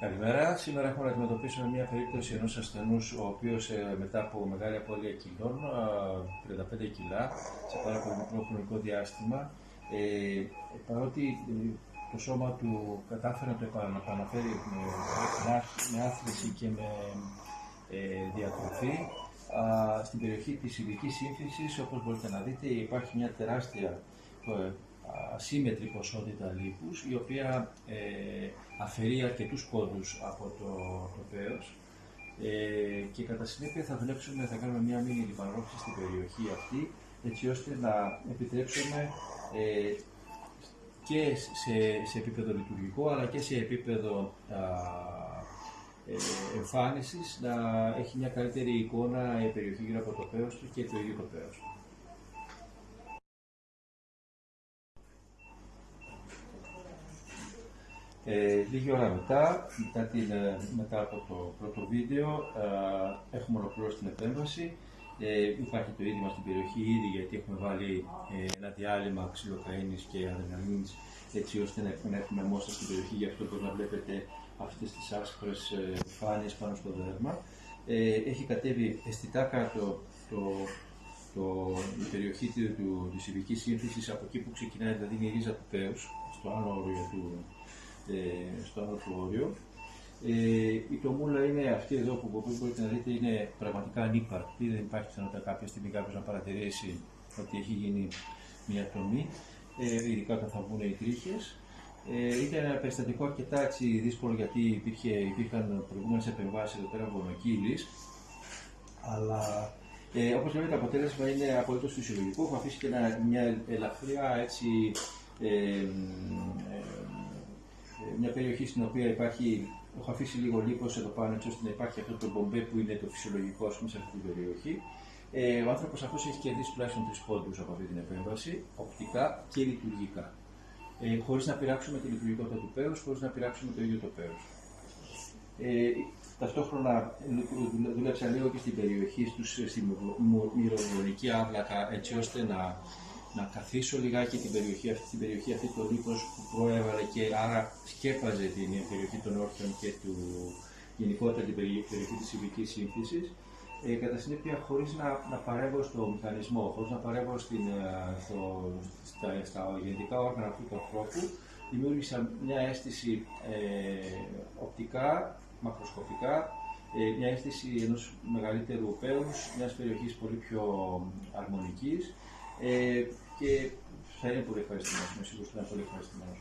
Καλημέρα. Σήμερα έχουμε να αντιμετωπίσουμε μια περίπτωση ενός ασθενούς, ο οποίος ε, μετά από μεγάλη απώλεια κιλών, 35 κιλά, σε πάρα πολύ μικρό χρονικό διάστημα, ε, παρότι ε, το σώμα του κατάφερε να το επαναφέρει με, με άθληση και με ε, διατροφή, στην περιοχή της ειδικής σύμφυσης, όπως μπορείτε να δείτε, υπάρχει μια τεράστια ασύμετρη ποσότητα λίπους, η οποία ε, αφαιρεί αρκετούς πόντους από το, το πέος ε, και κατά συνέπεια θα δουλέψουμε, θα κάνουμε μια μήνυ λιπανρόφηση στην περιοχή αυτή, έτσι ώστε να επιτρέψουμε ε, και σε, σε επίπεδο λειτουργικό, αλλά και σε επίπεδο α, ε, εμφάνισης να έχει μια καλύτερη εικόνα η περιοχή γύρω από το πέος του και το ίδιο το πέος. Ε, λίγη ώρα μετά, μετά, την, ε, μετά από το πρώτο βίντεο, ε, έχουμε ολοκληρώσει την επέμβαση. Ε, υπάρχει το ίδιο στην περιοχή ήδη γιατί έχουμε βάλει ε, ένα διάλειμμα ξυλοκαίνης και αδρεναλίνης έτσι ώστε να, να έχουμε μόστρα στην περιοχή, γι' αυτό μπορεί να βλέπετε αυτές τις άσπρες ε, πάνω στο δέρμα. Ε, έχει κατέβει αισθητά κάτω το, το, η περιοχή του, του, της ειδικής σύνθεσης από εκεί που ξεκινάει, δηλαδή η ρίζα του πέους, στο άλλο όριο του, ε, στο άλλο του όριο. Ε, η τομούλα είναι αυτή εδώ που μπορείτε να δείτε είναι πραγματικά ανύπαρκτη. Δεν υπάρχει πιθανότητα κάποια στιγμή κάποιος να παρατηρήσει ότι έχει γίνει μια τομή, ε, ειδικά όταν θα βγουν οι τρίχες. Ε, ήταν ένα περιστατικό αρκετά έτσι, δύσκολο γιατί υπήρχε, υπήρχαν προηγούμενες επεμβάσεις εδώ πέρα βονοκύλη. Αλλά ε, όπως λέμε, το αποτέλεσμα είναι απολύτως φυσιολογικό. Έχω αφήσει και ένα, μια ελαφριά έτσι, ε, μια περιοχή στην οποία υπάρχει, έχω αφήσει λίγο λίπος εδώ πάνω έτσι ώστε να υπάρχει αυτό το μπομπέ που είναι το φυσιολογικό ας πούμε, σε αυτή την περιοχή. Ε, ο άνθρωπος αυτός έχει κερδίσει τουλάχιστον τρεις πόντους από αυτή την επέμβαση, οπτικά και λειτουργικά. Ε, χωρίς να πειράξουμε τη λειτουργικότητα του πέου, χωρίς να πειράξουμε το ίδιο το πέου. Ε, ταυτόχρονα δούλεψα λίγο και στην περιοχή στους, στη μυρωδονική άβλακα έτσι ώστε να να καθίσω λιγάκι την περιοχή αυτή, την περιοχή αυτή το λίπος που προέβαλε και άρα σκέπαζε την περιοχή των όρθιων και του γενικότερα την περιοχή της ειδικής σύμφυσης. Ε, κατά συνέπεια, χωρίς να, να παρέμβω στο μηχανισμό, χωρίς να παρέμβω στην, ε, στο, στα, στα γενετικά όργανα αυτού του ανθρώπου, δημιούργησα μια αίσθηση ε, οπτικά, μακροσκοπικά, ε, μια αίσθηση ενός μεγαλύτερου πέους, μιας περιοχής πολύ πιο αρμονικής, ε, και θα είναι πολύ ευχαριστημένος. Είμαι σίγουρος ότι θα είναι πολύ ευχαριστημένος.